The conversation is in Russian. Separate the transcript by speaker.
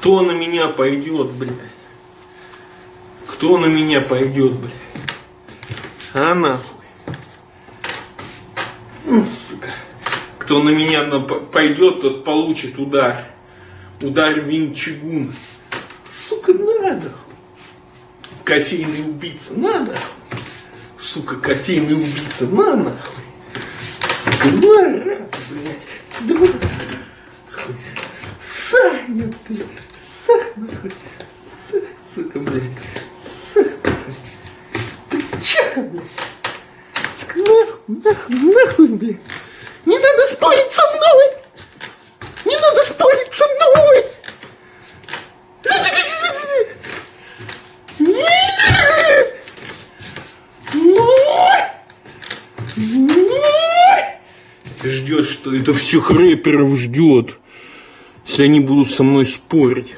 Speaker 1: Кто на меня пойдет, блядь? Кто на меня пойдет, блядь? А нахуй. Ну, сука. Кто на меня на- пойдет, тот получит удар. Удар винчигун. Сука, надо. Кофейный убийца, надо. Сука, кофейный убийца, на нахуй. Сука, на раз, блядь. Хуй. Блядь. Сах, нахуй. Сах, сука, блядь. Сах, нахуй. Ты чё, блядь? Сука, нахуй, нахуй, нахуй, блядь. Не надо спорить со мной! Не надо спорить со мной! Ждет, что это всех рэперов ждет, если они будут со мной спорить.